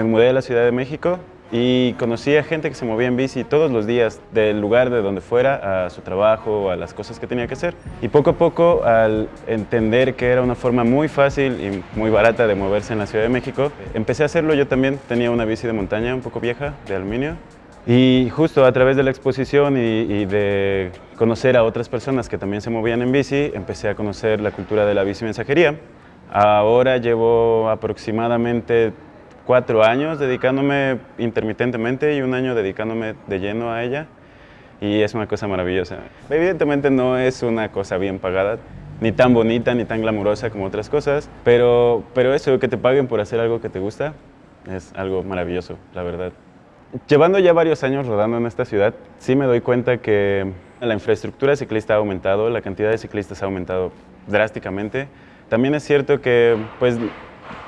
Me mudé a la Ciudad de México y conocí a gente que se movía en bici todos los días, del lugar de donde fuera, a su trabajo, a las cosas que tenía que hacer. Y poco a poco, al entender que era una forma muy fácil y muy barata de moverse en la Ciudad de México, empecé a hacerlo yo también. Tenía una bici de montaña un poco vieja, de aluminio, y justo a través de la exposición y, y, de conocer a otras personas que también se movían en bici, empecé a conocer la cultura de la bici mensajería. Ahora llevo aproximadamente cuatro años dedicándome intermitentemente y un año dedicándome de lleno a ella y es una cosa maravillosa. Evidentemente no es una cosa bien pagada, ni tan bonita ni tan glamurosa como otras cosas, pero, pero eso, que te paguen por hacer algo que te gusta, es algo maravilloso, la verdad. Llevando ya varios años rodando en esta ciudad, sí me doy cuenta que la infraestructura ciclista ha aumentado, la cantidad de ciclistas ha aumentado drásticamente. También es cierto que pues,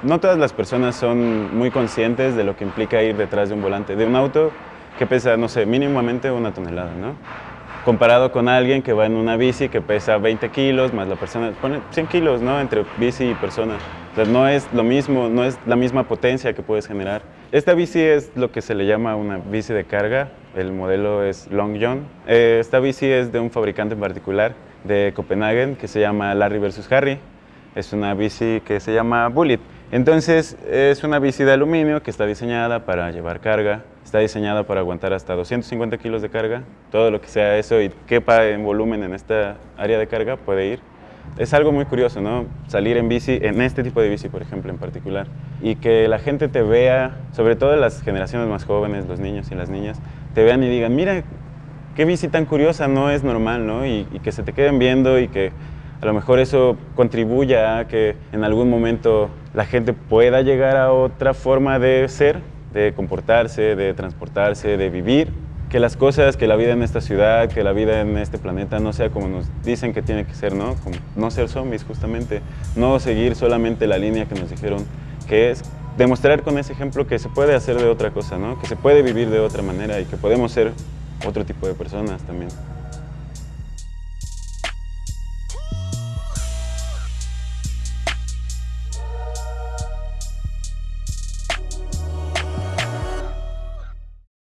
no todas las personas son muy conscientes de lo que implica ir detrás de un volante de un auto que pesa, no sé, mínimamente una tonelada, ¿no? Comparado con alguien que va en una bici que pesa 20 kilos, más la persona pone 100 kilos, ¿no? Entre bici y persona. Entonces no es lo mismo, no es la misma potencia que puedes generar. Esta bici es lo que se le llama una bici de carga, el modelo es Long John. Eh, esta bici es de un fabricante en particular de Copenhagen que se llama Larry vs. Harry. Es una bici que se llama Bullet. Entonces es una bici de aluminio que está diseñada para llevar carga, está diseñada para aguantar hasta 250 kilos de carga, todo lo que sea eso y quepa en volumen en esta área de carga puede ir. Es algo muy curioso, ¿no? Salir en bici, en este tipo de bici, por ejemplo, en particular, y que la gente te vea, sobre todo las generaciones más jóvenes, los niños y las niñas, te vean y digan, mira, qué bici tan curiosa, no es normal, ¿no? Y, y que se te queden viendo y que a lo mejor eso contribuya a que en algún momento la gente pueda llegar a otra forma de ser, de comportarse, de transportarse, de vivir. Que las cosas, que la vida en esta ciudad, que la vida en este planeta no sea como nos dicen que tiene que ser, ¿no? No ser zombies justamente, no seguir solamente la línea que nos dijeron que es demostrar con ese ejemplo que se puede hacer de otra cosa, ¿no? Que se puede vivir de otra manera y que podemos ser otro tipo de personas también.